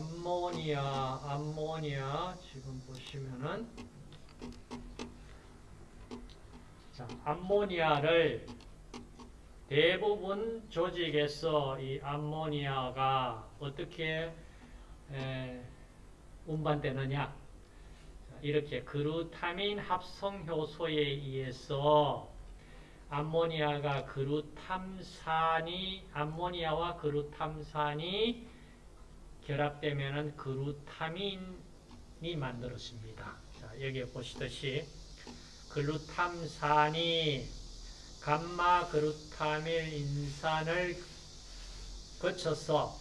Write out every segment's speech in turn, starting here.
암모니아, 암모니아 지금 보시면은 자, 암모니아를 대부분 조직에서 이 암모니아가 어떻게 에, 운반되느냐? 자, 이렇게 그루타민 합성 효소에 의해서 암모니아가 그루탐산이 암모니아와 그루탐산이 결합되면은 그루타민이 만들어집니다. 자, 여기 보시듯이 글루탐산이 감마 그루타밀 인산을 거쳐서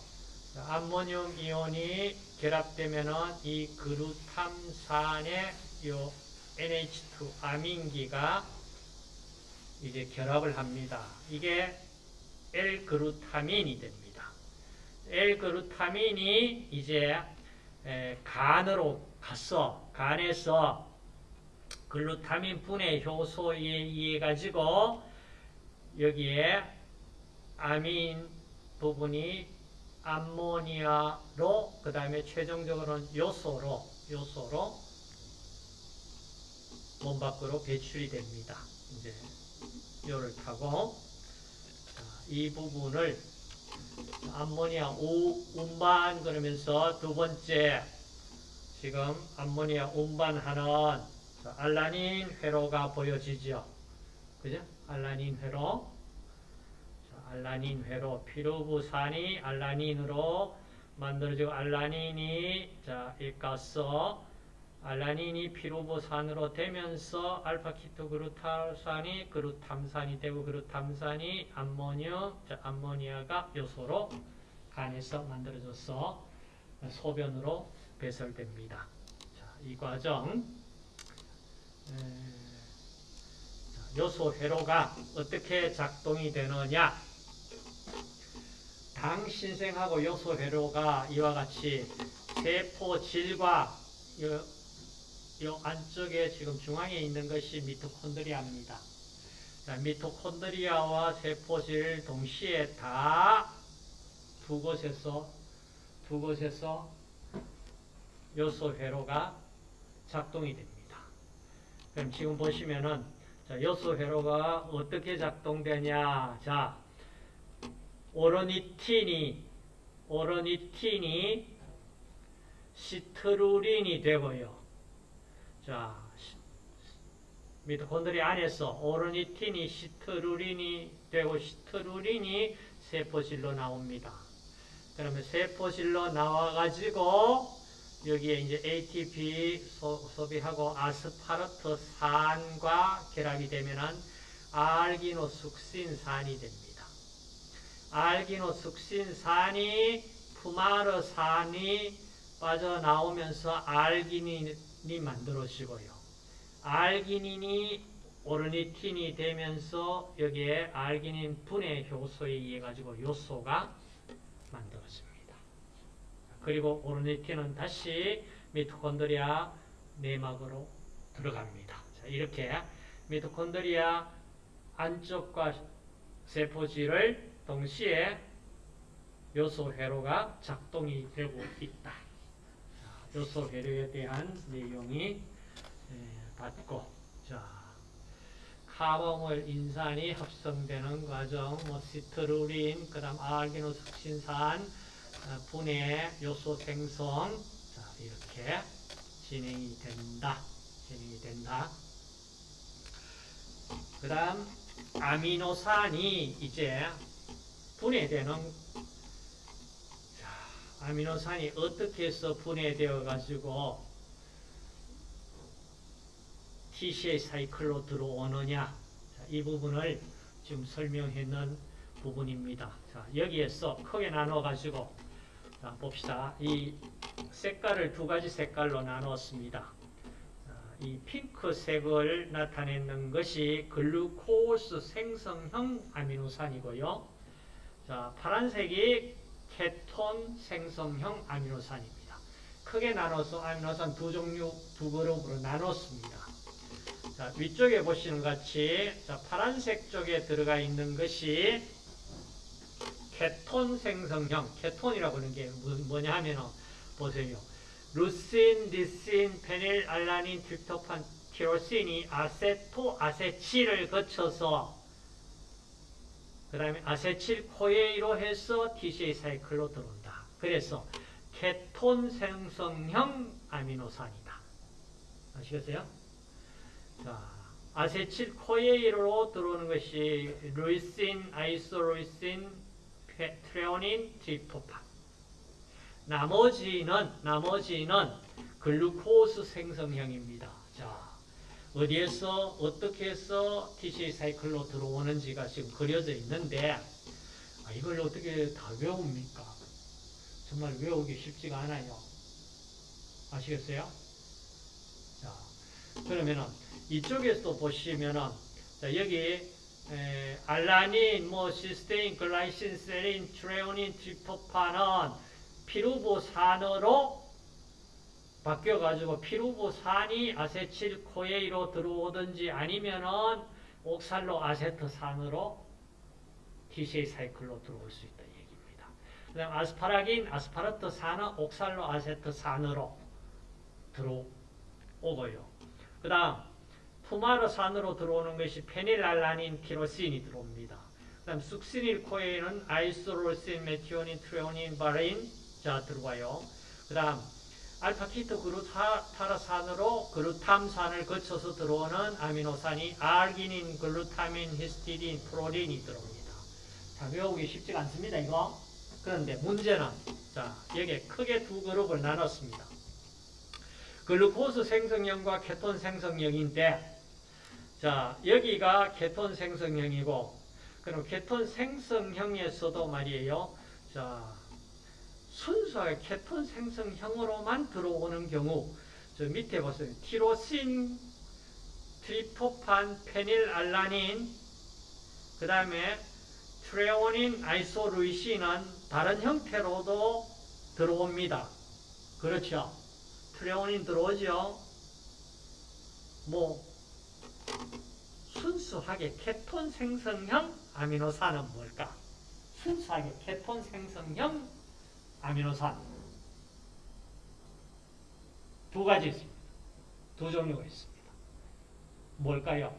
암모늄 이온이 결합되면은 이 그루탐산의 요 NH2 아민기가 이제 결합을 합니다. 이게 L-그루타민이 됩니다. L-그루타민이 이제 간으로 갔어. 간에서 글루타민 분해 효소에 의해 가지고 여기에 아민 부분이 암모니아로 그 다음에 최종적으로는 요소로 요소로 몸 밖으로 배출이 됩니다. 이제 요를 타고 자, 이 부분을 암모니아 우, 운반 그러면서 두 번째 지금 암모니아 운반하는 알라닌 회로가 보여지죠. 그죠? 알라닌 회로. 자, 알라닌 회로. 피루부산이 알라닌으로 만들어지고 알라닌이 자, 일가서 알라닌이 피루부산으로 되면서 알파키토그루탈산이 그루탐산이 되고 그루탐산이 암모늄, 자, 암모니아가 요소로 간에서 만들어져서 소변으로 배설됩니다. 자, 이 과정 요소 회로가 어떻게 작동이 되느냐 당 신생하고 요소 회로가 이와 같이 세포 질과 요, 요 안쪽에 지금 중앙에 있는 것이 미토콘드리아입니다. 자, 미토콘드리아와 세포질 동시에 다 두 곳에서 두 곳에서 요소 회로가 작동이 됩니다. 그럼 지금 보시면은 자, 요소 회로가 어떻게 작동되냐? 자, 오로니틴이 오로니틴이 시트루린이 되고요. 자, 미토콘드리 안에서 오로니틴이 시트루린이 되고 시트루린이 세포질로 나옵니다. 그러면 세포질로 나와가지고 여기에 이제 ATP 소, 비하고 아스파르트산과 결합이 되면은 알기노숙신산이 됩니다. 알기노숙신산이 푸마르산이 빠져나오면서 알기닌 이 만들어지고요. 알기닌이 오르니틴이 되면서 여기에 알기닌 분해 효소에 의해 가지고 요소가 만들어집니다. 그리고 오르니틴은 다시 미토콘드리아 내막으로 들어갑니다. 자, 이렇게 미토콘드리아 안쪽과 세포질을 동시에 요소 회로가 작동이 되고 있다. 요소 회로에 대한 내용이 받고 자 카본물 인산이 합성되는 과정, 뭐 시트루린, 그다음 알기노 숙신산 분해 요소 생성 자, 이렇게 진행이 된다. 진행이 된다. 그 다음 아미노산이 이제 분해되는 자, 아미노산이 어떻게 해서 분해되어 가지고 TCA 사이클로 들어오느냐 자, 이 부분을 지금 설명했는 부분입니다. 자, 여기에서 크게 나눠 가지고 자, 봅시다. 이 색깔을 두 가지 색깔로 나누었습니다. 이 핑크색을 나타내는 것이 글루코스 생성형 아미노산이고요. 자, 파란색이 케톤 생성형 아미노산입니다. 크게 나눠서 아미노산 두 종류, 두 그룹으로 나눴습니다. 자, 위쪽에 보시는 같이 자, 파란색 쪽에 들어가 있는 것이 케톤 생성형, 케톤이라고 하는 게 뭐냐 하면 보세요. 루신, 리신, 페닐알라닌, 트립토판, 티로신이 acetoacetyl을 거쳐서 그 다음에 acetyl CoA로 해서 TCA 사이클로 들어온다. 그래서 케톤 생성형 아미노산이다. 아시겠어요? 자, acetyl CoA로 들어오는 것이 leucine, isoleucine, 트레오닌, 트립토판. 나머지는 나머지는 글루코스 생성형입니다. 자, 어디에서 어떻게 해서 TCA 사이클로 들어오는지가 지금 그려져 있는데 아, 이걸 어떻게 다 외웁니까? 정말 외우기 쉽지가 않아요. 아시겠어요? 자, 그러면은 이쪽에서 보시면은 자, 여기 에, 알라닌, 뭐 시스테인, glycine, 세린, 트레오닌, 트립토판은 피루보산으로 바뀌어가지고 피루보산이 acetyl CoA로 들어오든지 아니면은 옥살로 아세트 산으로 TCA 사이클로 들어올 수 있다 얘기입니다. 그 다음 아스파라긴, 아스파라트산은 옥살로 아세트 산으로 들어오고요. 그 다음 푸마르 산으로 들어오는 것이 페닐알라닌, 티로신이 들어옵니다. 그 다음 succinyl CoA는 isoleucine, 메티오닌, 트레오닌, 발린 자 들어와요. 그 다음 알파케토글루타르산으로 글루탐산을 거쳐서 들어오는 아미노산이 알기닌, 글루타민, 히스티딘, 프롤린이 들어옵니다. 자, 외우기 쉽지가 않습니다, 이거. 그런데 문제는, 자, 여기에 크게 두 그룹을 나눴습니다. 글루코스 생성형과 케톤 생성형인데, 자, 여기가 케톤 생성형이고, 그럼 케톤 생성형에서도 말이에요. 자, 순수하게 케톤 생성형으로만 들어오는 경우 저 밑에 보세요. 티로신, 트리토판, 페닐알라닌 그 다음에 트레오닌, 아이소루이신은 다른 형태로도 들어옵니다. 그렇죠? 트레오닌 들어오죠? 뭐 순수하게 케톤 생성형 아미노산은 뭘까? 순수하게 케톤 생성형 아미노산 두 가지 있습니다. 두 종류가 있습니다. 뭘까요?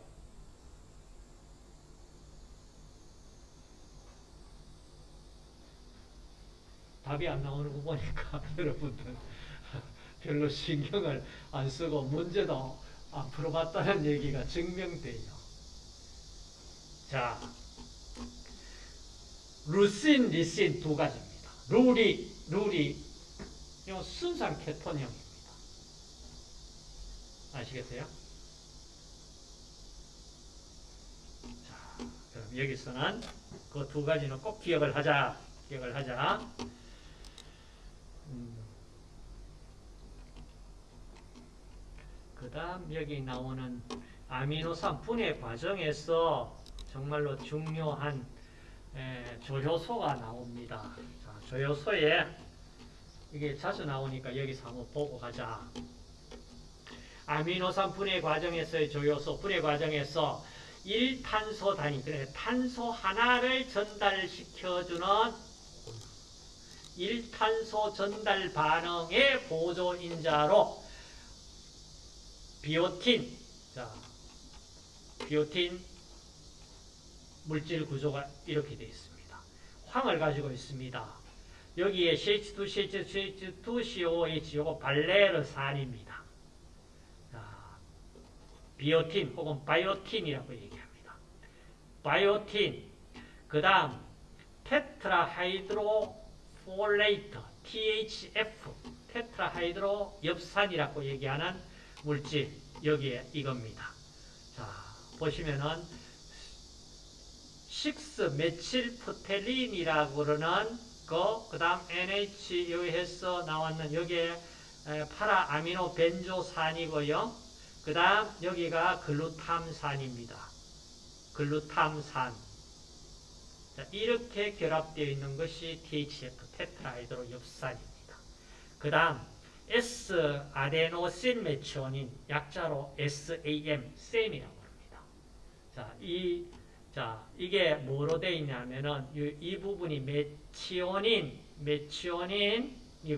답이 안 나오는 거 보니까 여러분들 별로 신경을 안 쓰고 문제도 안 풀어봤다는 얘기가 증명돼요. 자, 루신, 리신 두 가지입니다. 룰이, 룰이, 순수한 케톤형입니다. 아시겠어요? 자, 그럼 여기서는 그 두 가지는 꼭 기억을 하자. 기억을 하자. 음. 그 다음 여기 나오는 아미노산 분해 과정에서 정말로 중요한 에, 조효소가 나옵니다. 자, 조효소에 이게 자주 나오니까 여기서 한번 보고 가자. 아미노산 분해 과정에서의 조효소 분해 과정에서 1탄소 단위, 그래 탄소 하나를 전달시켜주는 1탄소 전달 반응의 보조인자로 비오틴, 자, 비오틴 물질 구조가 이렇게 되어 있습니다. 황을 가지고 있습니다. 여기에 CH2, CH2, CH2, COH 발레르산입니다. 비오틴 혹은 biotin이라고 얘기합니다. biotin 그 다음 tetrahydrofolate THF tetrahydro 엽산이라고 얘기하는 물질 여기에 이겁니다. 자 보시면은 6 methyl pterin이라고 그러는 거, 그 다음 NH 여기에서 나왔는 여기에 파라 아미노 벤조산이고요. 그 다음 여기가 글루탐산입니다. 글루탐산. 자, 이렇게 결합되어 있는 것이 THF 테트라이드로 엽산입니다. 그 다음 S 아데노신 메치오닌 약자로 SAM, 셈이라고 합니다. 자, 이 자, 이게 뭐로 되어 있냐면은 이, 이 부분이 메치오닌, 메치오닌이고요.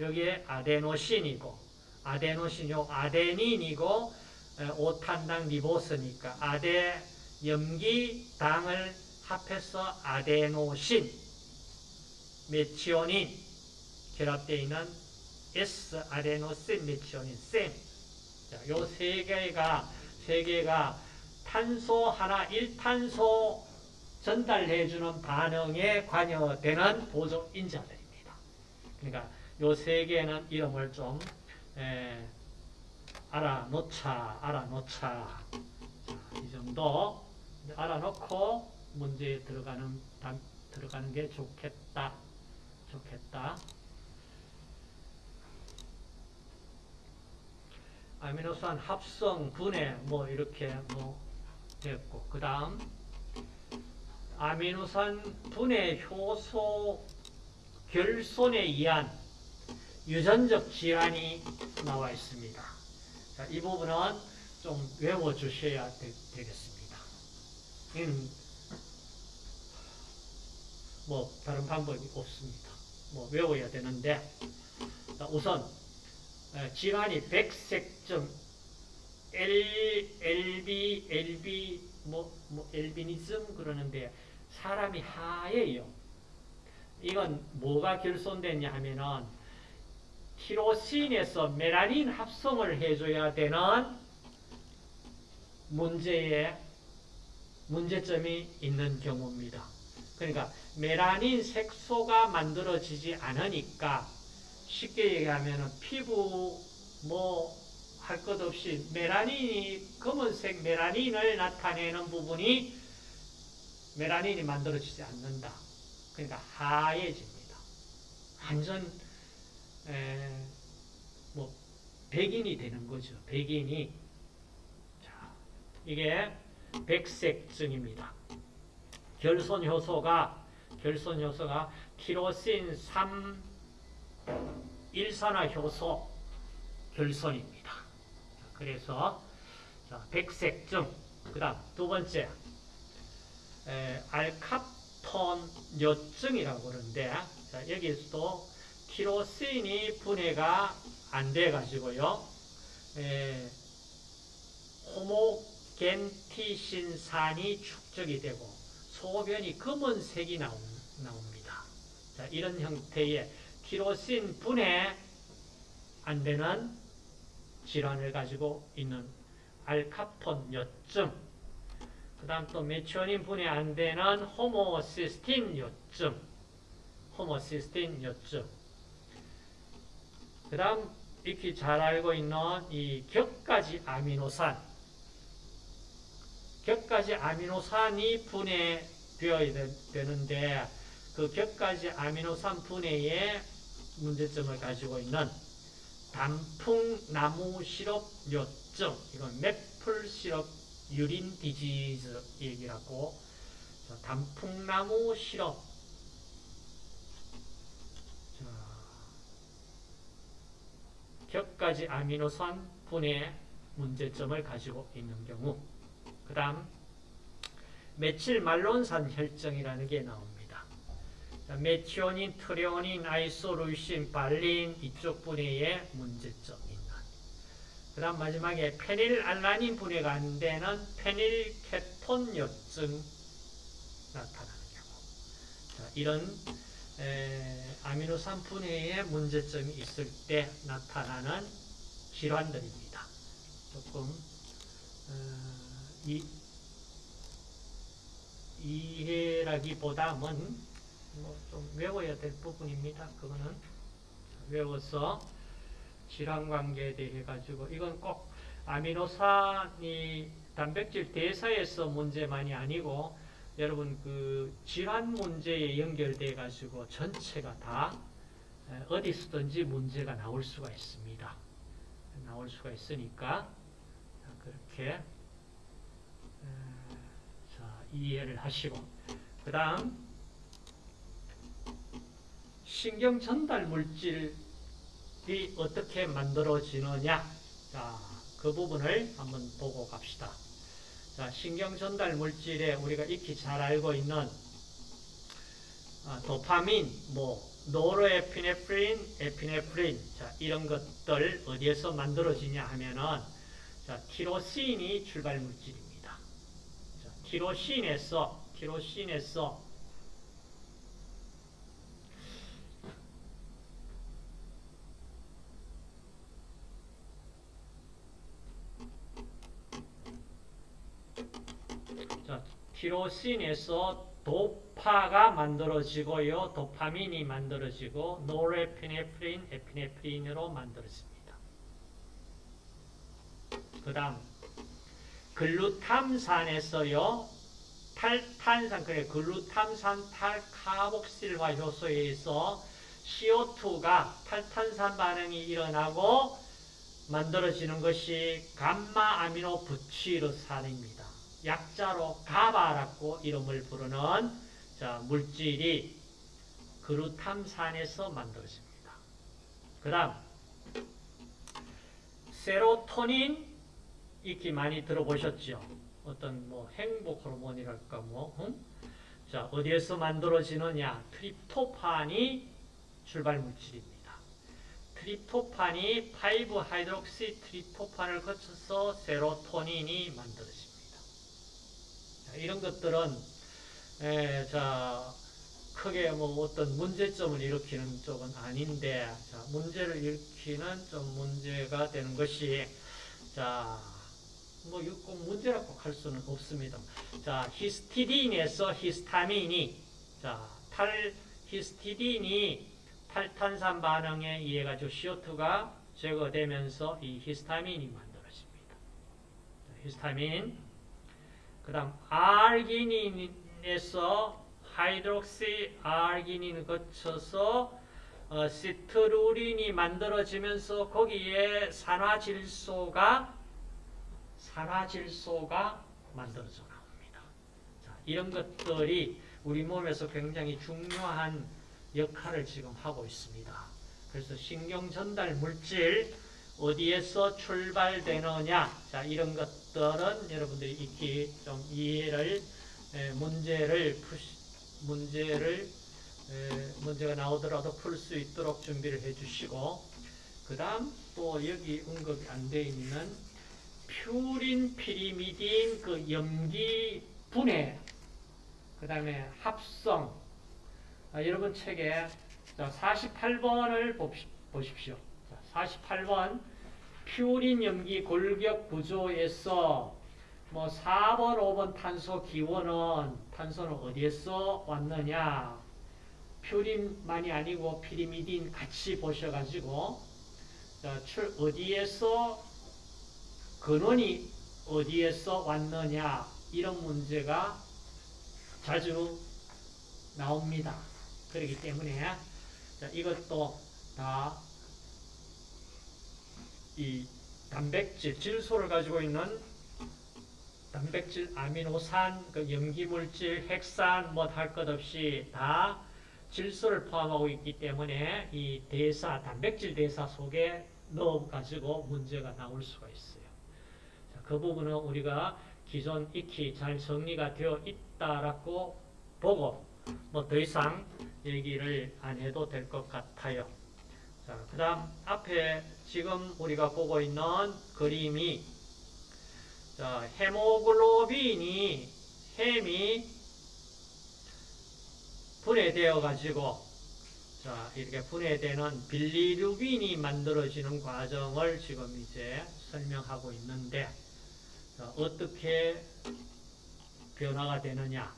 여기에 아데노신이고 아데노신 요 아데닌이고 에, 오탄당 리보스니까 아데 염기당을 합해서 아데노신 메치오닌 결합되어 있는 S 아데노신 메치오닌 셈. 자, 요 세 개가 세 개가 탄소 하나 1탄소 전달해주는 반응에 관여되는 보조 인자들입니다. 그러니까 요 세 개는 이름을 좀 에, 알아놓자, 알아놓자. 자, 이 정도 알아놓고 문제에 들어가는 단- 들어가는 게 좋겠다, 좋겠다. 아미노산 합성, 분해 뭐 이렇게 뭐 됐고 그 다음 아미노산 분해 효소 결손에 의한 유전적 질환이 나와 있습니다. 자, 이 부분은 좀 외워주셔야 되, 되겠습니다. 이는 뭐 다른 방법이 없습니다. 뭐 외워야 되는데 자, 우선 에, 질환이 백색 증, L, LB, LB, 뭐, 뭐, 엘비니즘 그러는데 사람이 하얘요. 이건 뭐가 결손됐냐 하면은 티로신에서 메라닌 합성을 해줘야 되는 문제에 문제점이 있는 경우입니다. 그러니까 메라닌 색소가 만들어지지 않으니까 쉽게 얘기하면 피부 뭐 할 것 없이 메라닌이 검은색 메라닌을 나타내는 부분이 메라닌이 만들어지지 않는다. 그러니까 하얘집니다. 완전 에, 뭐 백인이 되는 거죠. 백인이 자 이게 백색증입니다. 결손 효소가 결손 효소가 티로신 3 일산화 효소 결손입니다. 그래서 자, 백색증 그 다음 두 번째 에, 알카톤 요증이라고 그러는데 자, 여기서도 티로신이 분해가 안 돼 가지고요. 호모겐티신산이 축적이 되고 소변이 검은색이 나오, 나옵니다. 자, 이런 형태의 티로신 분해 안 되는 질환을 가지고 있는 알카톤 요증. 그 다음 또 메치오닌 분해 안 되는 호모시스틴 요증. 호모시스틴 요증. 그 다음 익히 잘 알고 있는 이 격가지 아미노산. 격가지 아미노산이 분해되어야 되는데 그 격가지 아미노산 분해에 문제점을 가지고 있는 단풍나무 시럽 요증 이건 매플 시럽 유린 디지즈 얘기라고. 자, 단풍나무 시럽. 자, 격가지 아미노산 분해 문제점을 가지고 있는 경우. 그 다음 메칠 말론산 혈증이라는 게 나옵니다. 자, 메티오닌, 트레오닌, 아이소루신, 발린 이쪽 분해에 문제점 있는 그 다음 마지막에 페닐알라닌 분해가 안 되는 페닐케톤 요증 나타나는 경우 자, 이런 에, 아미노산 분해에 문제점이 있을 때 나타나는 질환들입니다. 조금 어, 이, 이해라기보다는 뭐 좀 외워야 될 부분입니다. 그거는 외워서 질환 관계에 대해 가지고 이건 꼭 아미노산이 단백질 대사에서 문제만이 아니고 여러분 그 질환 문제에 연결돼 가지고 전체가 다 어디서든지 문제가 나올 수가 있습니다. 나올 수가 있으니까 그렇게 자, 이해를 하시고 그 다음 신경 전달 물질이 어떻게 만들어지느냐 자, 그 부분을 한번 보고 갑시다. 자, 신경 전달 물질에 우리가 익히 잘 알고 있는 아, 도파민, 뭐 노르에피네프린, 에피네프린 자 이런 것들 어디에서 만들어지냐 하면은 자 티로신이 출발 물질입니다. 자, 티로신에서 티로신에서 자, 티로신에서 도파가 만들어지고요. 도파민이 만들어지고 노르에피네프린, 에피네프린으로 만들어집니다. 그 다음 글루탐산에서요. 탈탄산, 그래 글루탐산 탈카복실화 효소에 의해서 CO2가 탈탄산 반응이 일어나고 만들어지는 것이 감마 아미노 부치르산입니다. 약자로 가바라고 이름을 부르는 자, 물질이 그루탐산에서 만들어집니다. 그 다음 세로토닌 익히 많이 들어보셨죠? 어떤 뭐 행복 호르몬이랄까 뭐 응? 자, 어디에서 만들어지느냐? 트립토판이 출발 물질입니다. 트립토판이 5하이드록시 트립토판을 거쳐서 세로토닌이 만들어집니다. 자, 이런 것들은 에, 자, 크게 뭐 어떤 문제점을 일으키는 쪽은 아닌데 자, 문제를 일으키는 좀 문제가 되는 것이 자, 뭐 이거 꼭 문제라고 할 수는 없습니다. 자, 히스티딘에서 히스타민이 자, 탈 히스티딘이 탈탄산 반응에 의해 가지고 CO2가 제거되면서 이 히스타민이 만들어집니다. 자, 히스타민. 그 다음 아르기닌에서 하이드록시 아르기닌을 거쳐서 어, 시트루린이 만들어지면서 거기에 산화질소가 산화질소가 만들어져 나옵니다. 자, 이런 것들이 우리 몸에서 굉장히 중요한 역할을 지금 하고 있습니다. 그래서 신경 전달 물질 어디에서 출발되느냐 자 이런 것 들은 여러분들이 익히 좀 이해를 에, 문제를 푸시, 문제를 에, 문제가 나오더라도 풀 수 있도록 준비를 해주시고 그 다음 또 여기 언급이 안돼 있는 퓨린 피리미딘 그 염기 분해 그 다음에 합성 아, 여러분 책에 48번을 보십시오. 48번 퓨린 염기 골격 구조에서 뭐 4번, 5번 탄소 기원은 탄소는 어디에서 왔느냐? 퓨린만이 아니고 피리미딘 같이 보셔가지고 자, 출 어디에서 근원이 어디에서 왔느냐 이런 문제가 자주 나옵니다. 그렇기 때문에 자, 이것도 다 이 단백질, 질소를 가지고 있는 단백질, 아미노산, 그 염기물질, 핵산 뭐 할 것 없이 다 질소를 포함하고 있기 때문에 이 대사, 단백질 대사 속에 넣어가지고 문제가 나올 수가 있어요. 자, 그 부분은 우리가 기존 익히 잘 정리가 되어 있다라고 보고 뭐 더 이상 얘기를 안 해도 될 것 같아요. 자, 그 다음 앞에 지금 우리가 보고 있는 그림이 자, 헤모글로빈이 햄이 분해되어 가지고 자, 이렇게 분해되는 빌리루빈이 만들어지는 과정을 지금 이제 설명하고 있는데 자, 어떻게 변화가 되느냐.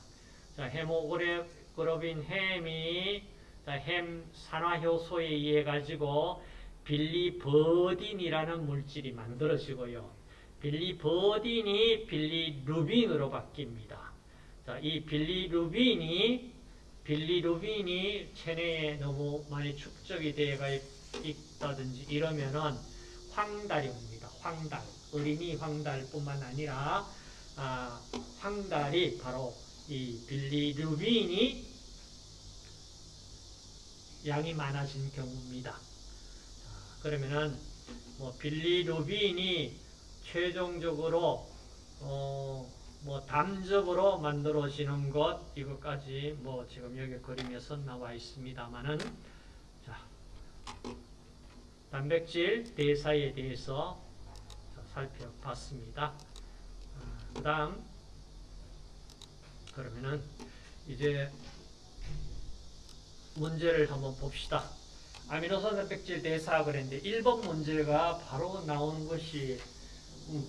자, 헤모글로빈 햄이 자, 햄 산화효소에 의해 가지고 빌리버딘이라는 물질이 만들어지고요. 빌리버딘이 빌리루빈으로 바뀝니다. 자, 이 빌리루빈이 빌리루빈이 체내에 너무 많이 축적이 되어 있다든지 이러면은 황달이 옵니다. 황달. 어린이 황달뿐만 아니라 아, 황달이 바로 이 빌리루빈이 양이 많아진 경우입니다. 자, 그러면은 뭐 빌리루빈이 최종적으로 어, 뭐 담적으로 만들어 지는 것 이것까지 뭐 지금 여기 그림에서 나와 있습니다만은 자 단백질 대사에 대해서 살펴봤습니다. 그 다음 그러면은 이제 문제를 한번 봅시다. 아미노산 단백질 대사 그랬는데 1번 문제가 바로 나오는 것이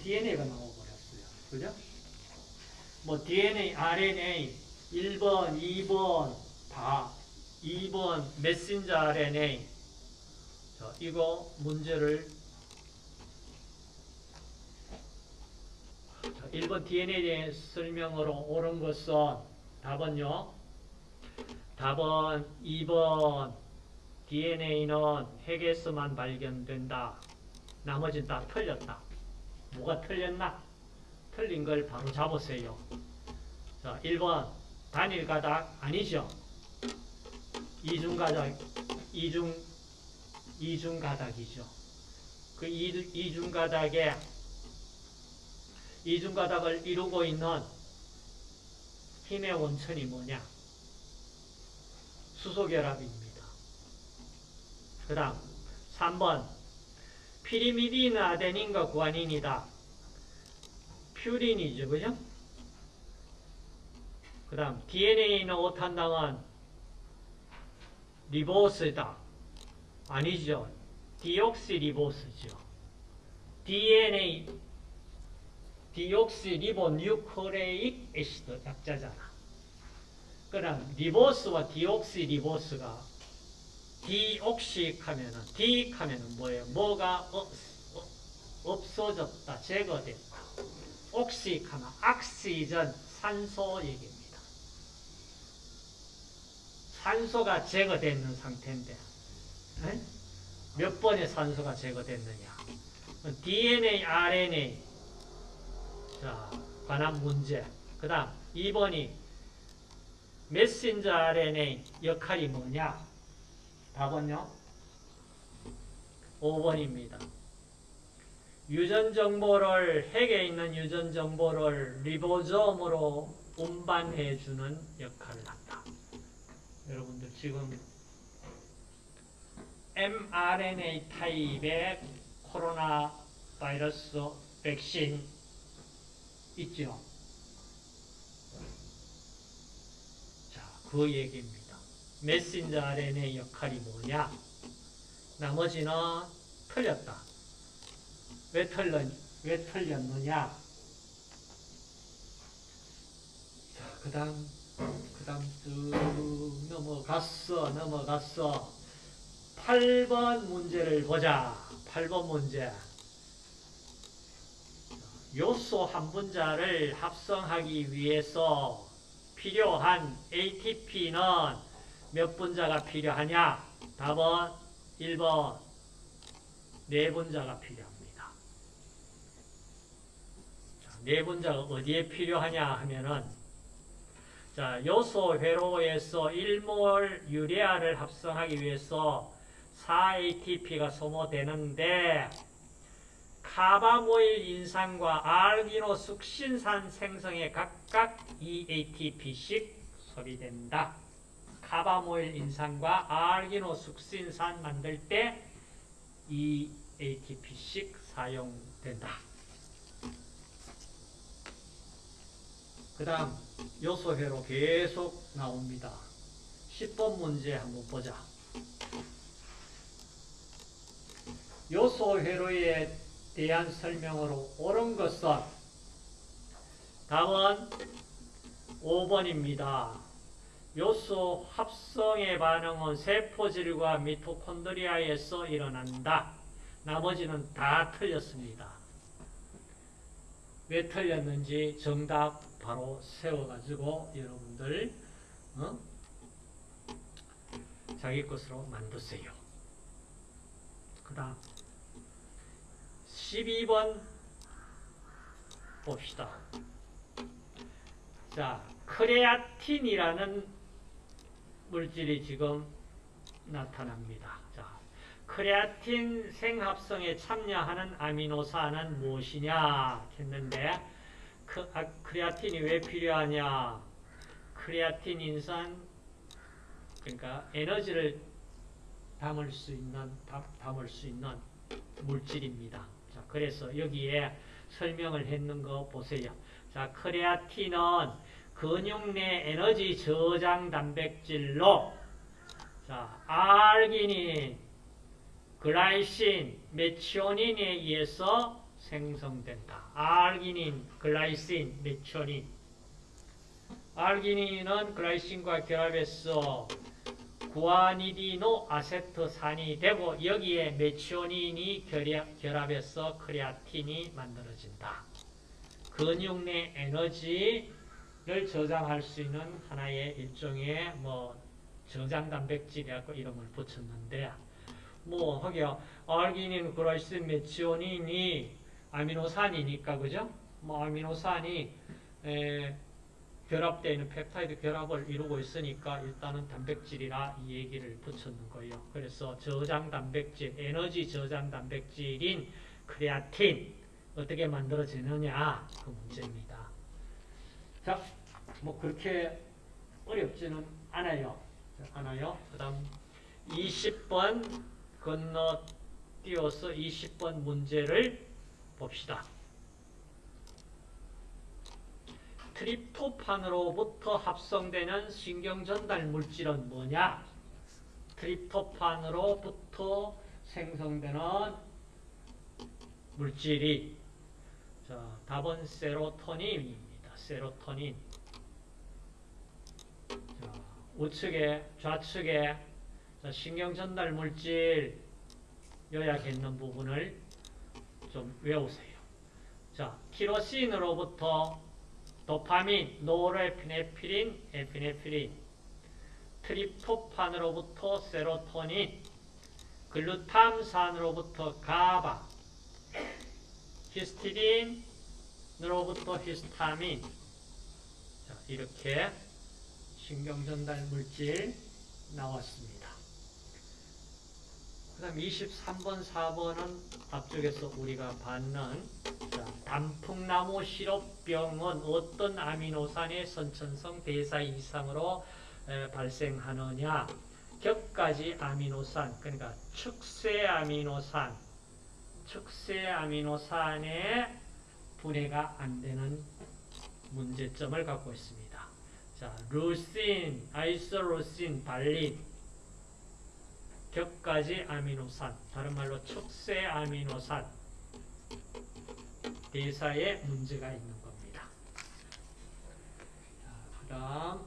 DNA가 나와버렸어요. 그죠? 뭐 DNA, RNA 1번, 2번 다 2번 메신저 RNA 자, 이거 문제를 자, 1번 DNA에 대한 설명으로 옳은 것은 답은요. 답은 2번 DNA는 핵에서만 발견된다. 나머지는 다 틀렸다. 뭐가 틀렸나? 틀린 걸 바로 잡으세요. 자, 1번 단일 가닥 아니죠? 이중 가닥 이중 이중 가닥이죠. 그 이중 가닥에 이중 가닥을 이루고 있는 힘의 원천이 뭐냐? 수소 결합입니다. 그 다음 3번 피리미딘 아데닌과 구아닌이다. 퓨린이죠. 그죠? 그 다음 DNA는 오탄당은 리보스다. 아니죠. 디옥시리보스죠. DNA deoxyribonucleic acid 약자잖아. 그럼 리보스와 디옥시리보스가 deoxy 하면은 de 하면은 뭐예요? 뭐가 어, 어, 없어졌다. 제거됐다. 옥식 하면 악시전 산소 얘기입니다. 산소가 제거되는 상태인데 네? 몇 번의 산소가 제거됐느냐? DNA, RNA 자 관한 문제. 그 다음 2번이 메신저 RNA 역할이 뭐냐? 답은요? 5번입니다. 유전 정보를 핵에 있는 유전 정보를 리보솜으로 운반해 주는 역할을 한다. 여러분들 지금 mRNA 타입의 코로나 바이러스 백신 있죠. 자, 그 얘기입니다. 메신저 RNA 역할이 뭐냐? 나머지는 틀렸다. 왜 틀렸, 왜 틀렸느냐? 자, 그 다음, 그 다음 쭉 넘어갔어, 넘어갔어. 8번 문제를 보자. 8번 문제. 요소 한 분자를 합성하기 위해서 필요한 ATP는 몇 분자가 필요하냐? 답은 1번 네 분자가 필요합니다. 자, 네 분자가 어디에 필요하냐 하면은 자, 요소 회로에서 1몰 유레아를 합성하기 위해서 4ATP가 소모되는데 카바모일 인산과 알기노 숙신산 생성에 각각 2ATP씩 소비된다. 카바모일 인산과 알기노 숙신산 만들 때 2ATP씩 사용된다. 그 다음 요소회로 계속 나옵니다. 10번 문제 한번 보자. 요소회로에 대한 설명으로 옳은 것은 답은 5번입니다. 요소 합성의 반응은 세포질과 미토콘드리아에서 일어난다. 나머지는 다 틀렸습니다. 왜 틀렸는지 정답 바로 세워가지고 여러분들 어? 자기 것으로 만드세요. 그 다음 12번 봅시다. 자, 크레아틴이라는 물질이 지금 나타납니다. 자, 크레아틴 생합성에 참여하는 아미노산은 무엇이냐 했는데 크, 아, 크레아틴이 왜 필요하냐? 크레아틴 인산 그러니까 에너지를 담을 수 있는 담, 담을 수 있는 물질입니다. 자, 그래서 여기에 설명을 했는 거 보세요. 자, 크레아틴은 근육 내 에너지 저장 단백질로 자, 알기닌, 글라이신, 메치오닌에 의해서 생성된다. 알기닌, 글라이신, 메치오닌. 알기닌은 글라이신과 결합해서 구아니디노 아세트산이 되고 여기에 메치오닌이 결합해서 크레아틴이 만들어진다. 근육 내 에너지 를 저장할 수 있는 하나의 일종의 뭐 저장 단백질이라고 이름을 붙였는데 뭐 하기야 알기닌, 글라이신, 메치오닌이 아미노산이니까 그죠? 뭐 아미노산이 에, 결합되어 있는 펩타이드 결합을 이루고 있으니까 일단은 단백질이라 이 얘기를 붙였는 거예요. 그래서 저장 단백질, 에너지 저장 단백질인 크레아틴 어떻게 만들어지느냐 그 문제입니다. 자, 뭐 그렇게 어렵지는 않아요. 자, 않아요. 그 다음 20번 건너뛰어서 20번 문제를 봅시다. 트립토판으로부터 합성되는 신경전달 물질은 뭐냐? 트립토판으로부터 생성되는 물질이 자, 답은 세로토닌입니다. 세로토닌. 자, 우측에 좌측에 자, 신경전달 물질 요약했는 부분을 좀 외우세요. 자, 티로신으로부터 도파민, 노르에피네프린, 에피네프린, 트립토판으로부터 세로토닌, 글루탐산으로부터 가바, 히스티딘으 로부터 히스타민. 자, 이렇게 신경전달 물질 나왔습니다. 그 다음 23번, 4번은 앞쪽에서 우리가 받는 자, 단풍나무 시럽병은 어떤 아미노산의 선천성 대사 이상으로 에, 발생하느냐 격가지 아미노산 그러니까 축세 아미노산 축세 아미노산의 분해가 안 되는 문제점을 갖고 있습니다. 자, 루신, 아이소루신, 발린 격가지 아미노산 다른 말로 축세 아미노산 대사에 문제가 있는 겁니다. 그 다음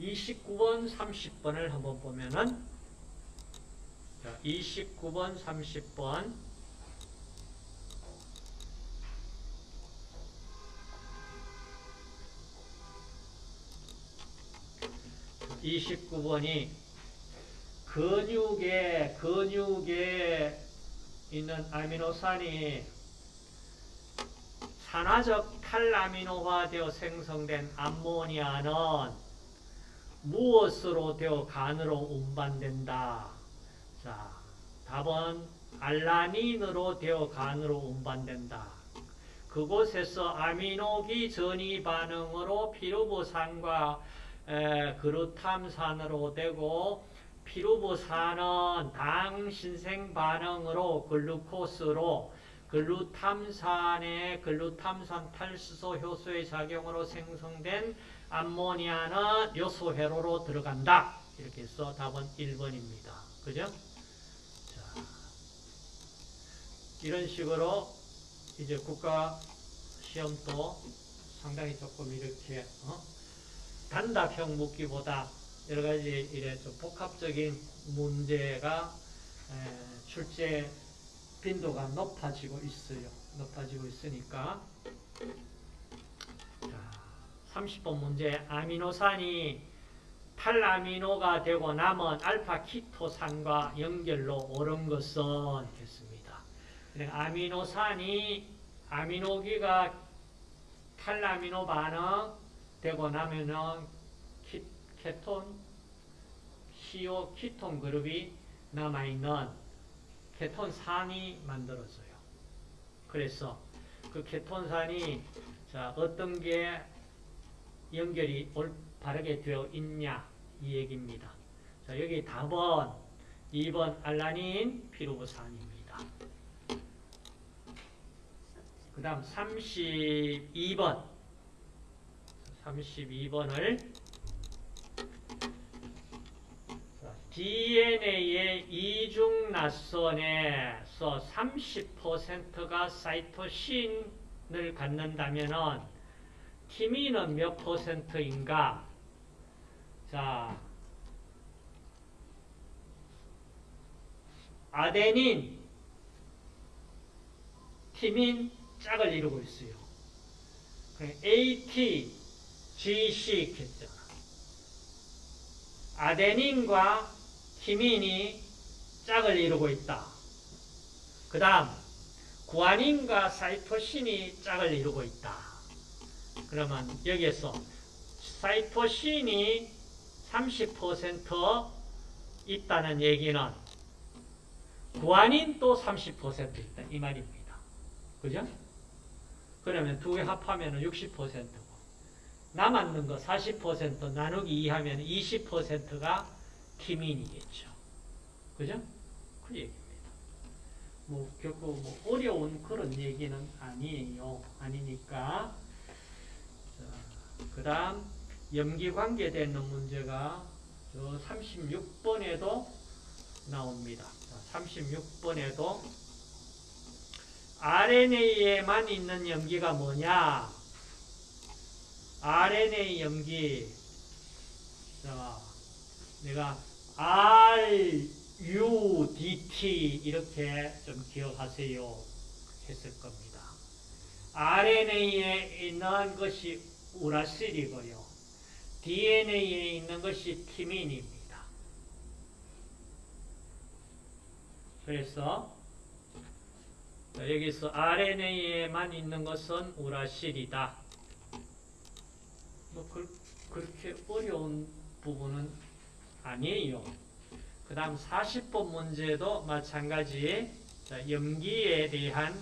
29번, 30번을 한번 보면은 자, 29번, 30번 29번이 근육에 근육에 있는 아미노산이 산화적 탈아미노화 되어 생성된 암모니아는 무엇으로 되어 간으로 운반된다. 자, 답은 알라닌으로 되어 간으로 운반된다. 그곳에서 아미노기 전이 반응으로 피루보산과 그루탐산으로 되고 피루보산은 당 신생 반응으로 글루코스로 글루탐산의 글루탐산 탈수소 효소의 작용으로 생성된 암모니아는 요소 회로로 들어간다. 이렇게 해서 답은 1번입니다. 그죠? 자, 이런 식으로 이제 국가 시험도 상당히 조금 이렇게 어? 단답형 묻기보다 여러 가지 이래 좀 복합적인 문제가 에, 출제 빈도가 높아지고 있어요. 높아지고 있으니까 자, 30번 문제 아미노산이 탈아미노가 되고 남은 알파 키토산과 연결로 오른 것은 됐습니다. 아미노산이 아미노기가 탈아미노 반응 되고 나면은 키, 케톤, CO 키톤 그룹이 남아 있는 케톤산이 만들어져요. 그래서 그 케톤산이 자 어떤 게 연결이 올, 바르게 되어 있냐 이 얘기입니다. 자 여기 답은 2번 알라닌 피루부산입니다. 그 다음 32번 32번을 DNA의 이중 낯선에서 30%가 사이토신을 갖는다면은 티민은 몇 퍼센트인가? 자, 아데닌, 티민 짝을 이루고 있어요. AT, GC 했잖아. 아데닌과 티민이 짝을 이루고 있다. 그 다음 구아닌과 사이토신이 짝을 이루고 있다. 그러면 여기에서 사이토신이 30% 있다는 얘기는 구아닌도 30% 있다. 이 말입니다. 그죠? 그러면 두 개 합하면 60%고 남았는 거 40% 나누기 2 하면 20%가 티민이겠죠. 그죠? 그 얘기입니다. 뭐, 결코 뭐 어려운 그런 얘기는 아니에요. 아니니까. 그 다음, 염기 관계되는 문제가 저 36번에도 나옵니다. 36번에도 RNA에만 있는 염기가 뭐냐? RNA 염기. 자, 내가 R, U, D, T 이렇게 좀 기억하세요. 했을 겁니다. RNA에 있는 것이 우라실이고요. DNA에 있는 것이 티민입니다. 그래서 여기서 RNA에만 있는 것은 우라실이다. 뭐 그, 그렇게 어려운 부분은 아니에요. 그 다음 40번 문제도 마찬가지 염기에 대한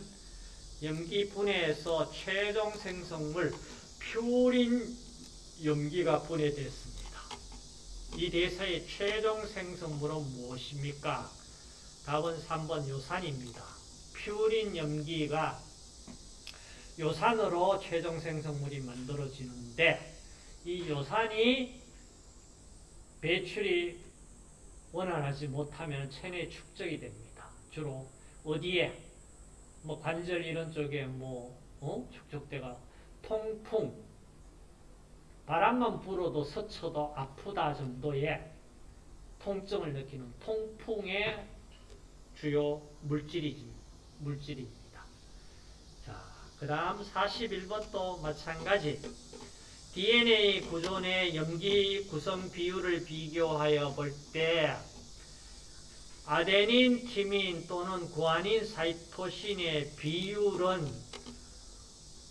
염기 분해에서 최종 생성물 퓨린 염기가 분해됐습니다. 이 대사의 최종 생성물은 무엇입니까? 답은 3번 요산입니다. 퓨린 염기가 요산으로 최종 생성물이 만들어지는데 이 요산이 배출이 원활하지 못하면 체내 축적이 됩니다. 주로 어디에 뭐 관절 이런 쪽에 뭐 어? 축적대가 통풍 바람만 불어도 스쳐도 아프다 정도의 통증을 느끼는 통풍의 주요 물질이, 물질입니다. 자, 그 다음 41번도 마찬가지. DNA 구조의 염기 구성 비율을 비교하여 볼 때 아데닌, 티민 또는 구아닌, 사이토신의 비율은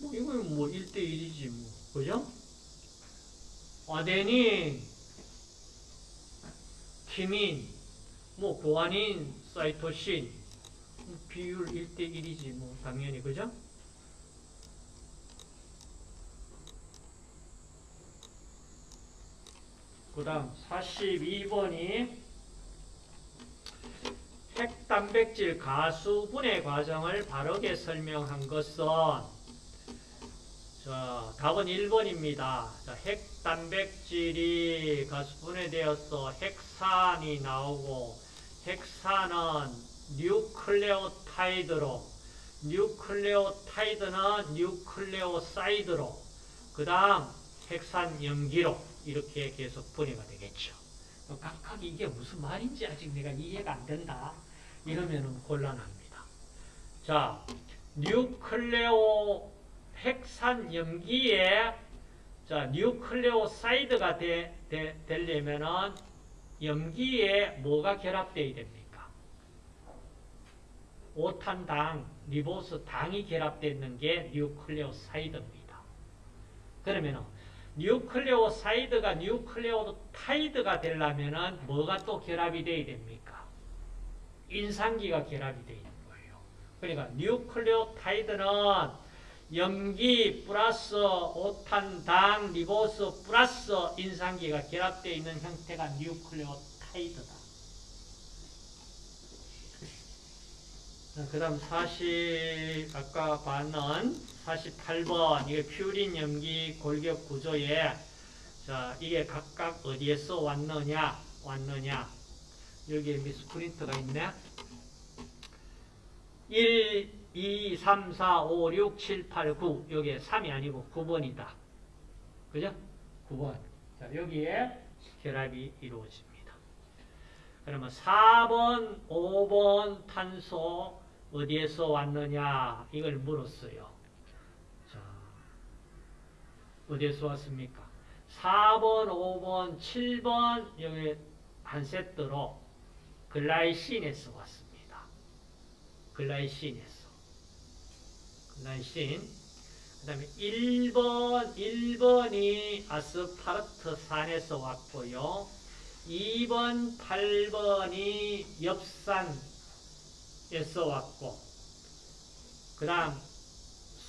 뭐 이건 뭐 1대1이지 뭐. 그죠? 아데닌, 티민, 뭐 구아닌, 사이토신 비율 1대1이지 뭐 당연히 그죠? 그 다음 42번이 핵단백질 가수 분해 과정을 바르게 설명한 것은 자, 답은 1번입니다. 자, 핵단백질이 가수 분해되어서 핵산이 나오고 핵산은 뉴클레오타이드로 뉴클레오타이드는 뉴클레오사이드로 그 다음 핵산 염기로 이렇게 계속 분해가 되겠죠. 각각 이게 무슨 말인지 아직 내가 이해가 안 된다. 이러면 곤란합니다. 자, 뉴클레오 핵산 염기에 자, 뉴클레오사이드가 되, 되, 되려면은 염기에 뭐가 결합되어야 됩니까? 오탄당, 리보스 당이 결합되어 있는 게 뉴클레오사이드입니다. 그러면은 뉴클레오사이드가 뉴클레오타이드가 되려면은 뭐가 또 결합이 돼야 됩니까? 인산기가 결합이 되어 있는 거예요. 그러니까 뉴클레오타이드는 염기 플러스 오탄당 리보스 플러스 인산기가 결합되어 있는 형태가 뉴클레오타이드다. 그 다음 40, 아까 봤는 48번, 이게 퓨린 염기 골격 구조에, 자, 이게 각각 어디에서 왔느냐, 왔느냐. 여기에 미스 프린트가 있네. 1, 2, 3, 4, 5, 6, 7, 8, 9. 여기에 3이 아니고 9번이다. 그죠? 9번. 자, 여기에 결합이 이루어집니다. 그러면 4번, 5번 탄소 어디에서 왔느냐? 이걸 물었어요. 자, 어디에서 왔습니까? 4번, 5번, 7번 여기 한 세트로 글라이신에서 왔습니다. 글라이신에서. 글라이신. 그 다음에 1번, 1번이 아스파르트산에서 왔고요. 2번, 8번이 엽산 에서 왔고, 그 다음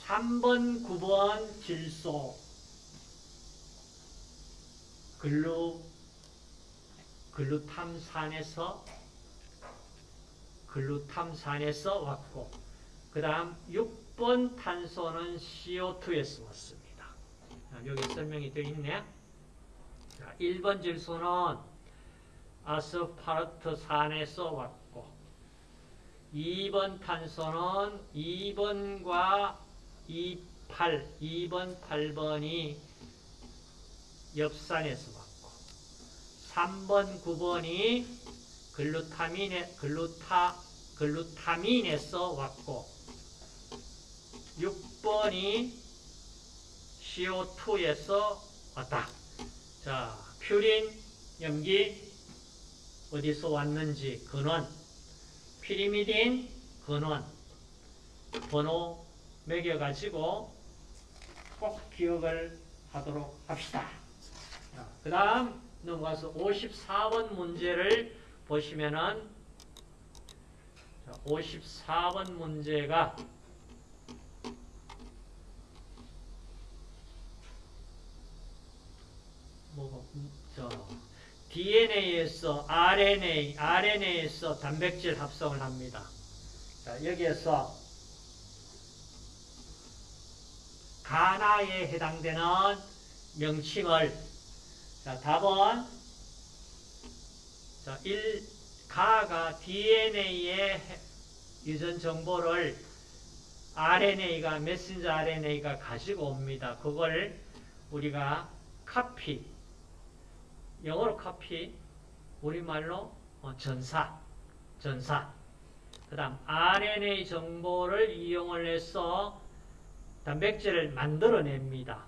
3번, 9번 질소, 글루, 글루탐산에서 글루탐산에서 왔고, 그 다음 6번 탄소는 CO2에서 왔습니다. 자, 여기 설명이 되어 있네. 자, 1번 질소는 아스파르트산에서 왔고, 2번 탄소는 2번과 28, 2번, 8번이 엽산에서 왔고, 3번, 9번이 글루타민에, 글루타, 글루타민에서 왔고, 6번이 CO2에서 왔다. 자, 퓨린, 염기, 어디서 왔는지, 근원, 피리미딘, 근원, 번호 매겨가지고 꼭 기억을 하도록 합시다. 그 다음 넘어가서 54번 문제를 보시면은 54번 문제가 뭐가 저 DNA에서 RNA, RNA에서 단백질 합성을 합니다. 자, 여기에서 가나에 해당되는 명칭을 자, 답은 자, 1 가가 DNA의 유전 정보를 RNA가 메신저 RNA가 가지고 옵니다. 그걸 우리가 카피 영어로 카피 우리말로 어, 전사 전사 그 다음 RNA 정보를 이용을 해서 단백질을 만들어냅니다.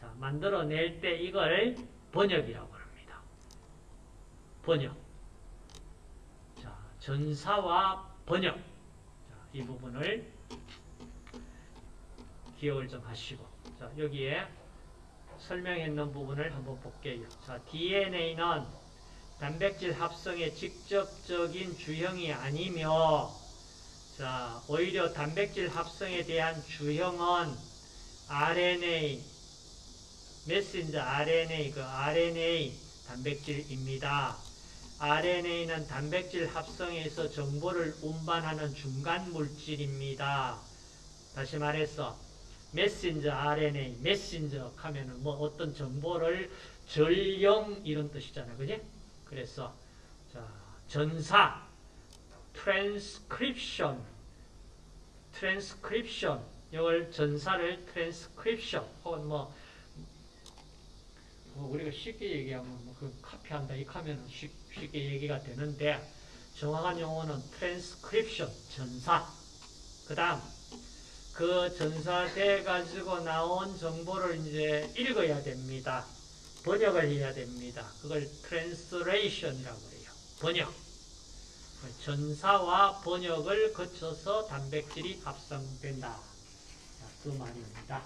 자, 만들어낼 때 이걸 번역이라고 합니다. 번역. 자, 전사와 번역. 자, 이 부분을 기억을 좀 하시고. 자, 여기에 설명했는 부분을 한번 볼게요. 자, DNA는 단백질 합성의 직접적인 주형이 아니며, 자, 오히려 단백질 합성에 대한 주형은 RNA, 메신저 RNA, 그 RNA 단백질입니다. RNA는 단백질 합성에서 정보를 운반하는 중간 물질입니다. 다시 말해서 메신저 RNA, 메신저 하면은 뭐 어떤 정보를 전령 이런 뜻이잖아요. 그지? 그래서 자, 전사 트랜스크립션 트랜스크립션 이걸 전사를 트랜스크립션 혹은 뭐, 뭐 우리가 쉽게 얘기하면 뭐 그 카피한다 이 하면은 쉽, 쉽게 얘기가 되는데 정확한 용어는 트랜스크립션 전사 그 다음 그 전사돼 가지고 나온 정보를 이제 읽어야 됩니다. 번역을 해야 됩니다. 그걸 translation이라고 해요. 번역. 전사와 번역을 거쳐서 단백질이 합성된다. 그 말입니다.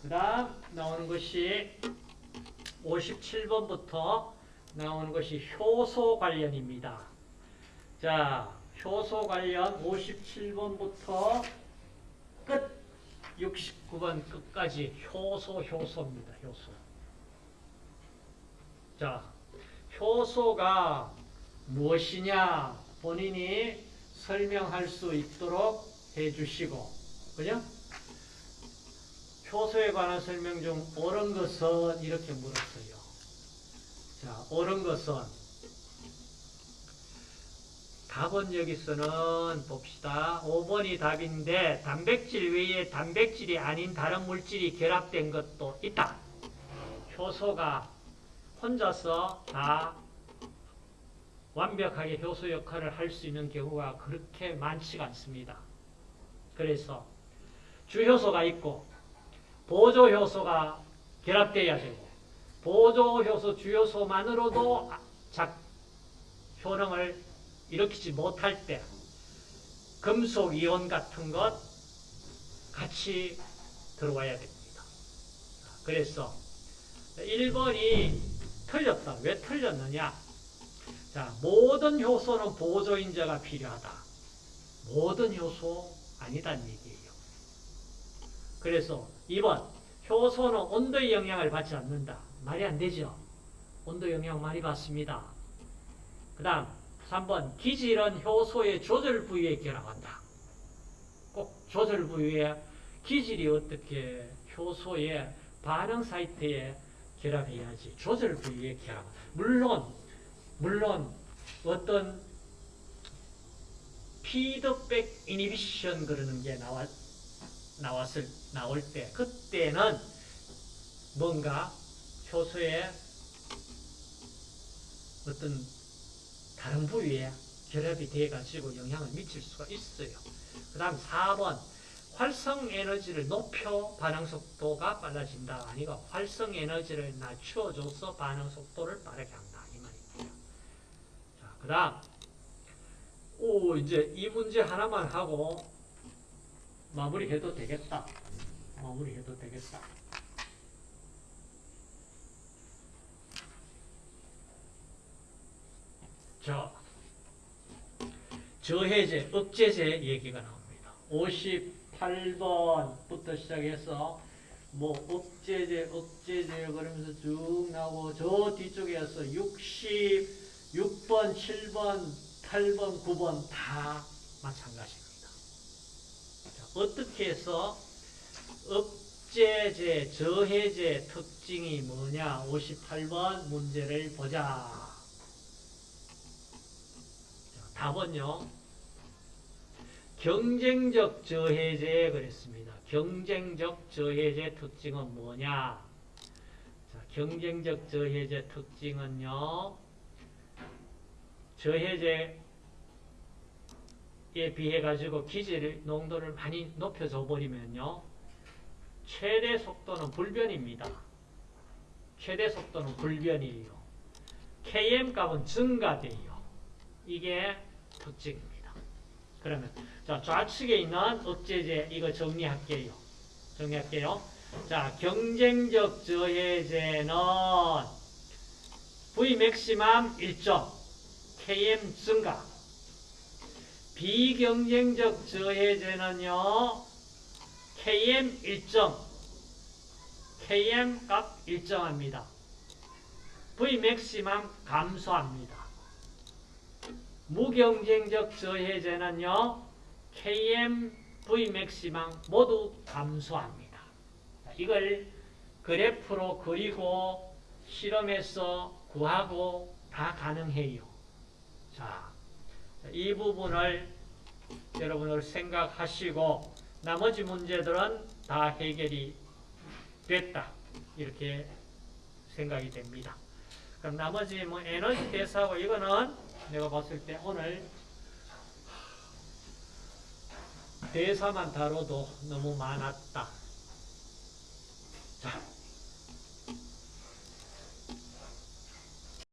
그 다음 나오는 것이 57번부터 나오는 것이 효소 관련입니다. 자, 효소 관련 57번부터 끝 69번 끝까지 효소 효소입니다. 효소. 자, 효소가 무엇이냐 본인이 설명할 수 있도록 해주시고 그죠? 효소에 관한 설명 중 옳은 것은 이렇게 물었어요. 자, 옳은 것은 답은 여기서는 봅시다. 5번이 답인데 단백질 외에 단백질이 아닌 다른 물질이 결합된 것도 있다. 효소가 혼자서 다 완벽하게 효소 역할을 할 수 있는 경우가 그렇게 많지가 않습니다. 그래서 주효소가 있고 보조효소가 결합돼야 되고 보조효소 주효소만으로도 작 효능을 일으키지 못할 때 금속 이온 같은 것 같이 들어와야 됩니다. 그래서 1번이 틀렸다. 왜 틀렸느냐? 자, 모든 효소는 보조인자가 필요하다. 모든 효소 아니다는 얘기예요. 그래서 2번 효소는 온도의 영향을 받지 않는다. 말이 안 되죠. 온도 영향 많이 받습니다. 그 다음 3번 기질은 효소의 조절 부위에 결합한다. 꼭 조절 부위에 기질이 어떻게 효소의 반응 사이트에 결합해야지 조절 부위에 결합. 물론 물론 어떤 피드백 이니비션 그러는 게 나왔 나왔을 나올 때 그때는 뭔가 효소의 어떤 다른 부위에 결합이 돼 가지고 영향을 미칠 수가 있어요. 그 다음 4번 활성 에너지를 높여 반응 속도가 빨라진다. 아니가 활성 에너지를 낮춰줘서 반응 속도를 빠르게 한다. 이 말입니다. 자, 그 다음 오 이제 이 문제 하나만 하고 마무리해도 되겠다. 마무리해도 되겠다. 자, 저해제, 억제제 얘기가 나옵니다. 58번부터 시작해서 뭐 억제제, 억제제 그러면서 쭉 나오고 저 뒤쪽에서 66번, 7번, 8번, 9번 다 마찬가지입니다. 자, 어떻게 해서 억제제, 저해제 특징이 뭐냐? 58번 문제를 보자. 답은요. 경쟁적 저해제 그랬습니다. 경쟁적 저해제 특징은 뭐냐? 자, 경쟁적 저해제 특징은요. 저해제에 비해 가지고 기질 농도를 많이 높여줘 버리면요. 최대 속도는 불변입니다. 최대 속도는 불변이에요. Km 값은 증가돼요. 이게 특징입니다. 그러면 자 좌측에 있는 억제제 이거 정리할게요. 정리할게요. 자 경쟁적 저해제는 V maximum 일정 Km 증가 비경쟁적 저해제는요 KM 일정 KM 값 일정합니다. V maximum 감소합니다. 무경쟁적 저해제는요, KM, V maximum 모두 감소합니다. 이걸 그래프로 그리고 실험해서 구하고 다 가능해요. 자, 이 부분을 여러분들 생각하시고 나머지 문제들은 다 해결이 됐다. 이렇게 생각이 됩니다. 그럼 나머지 뭐 에너지 대사하고 이거는 내가 봤을 때 오늘 대사만 다뤄도 너무 많았다. 자,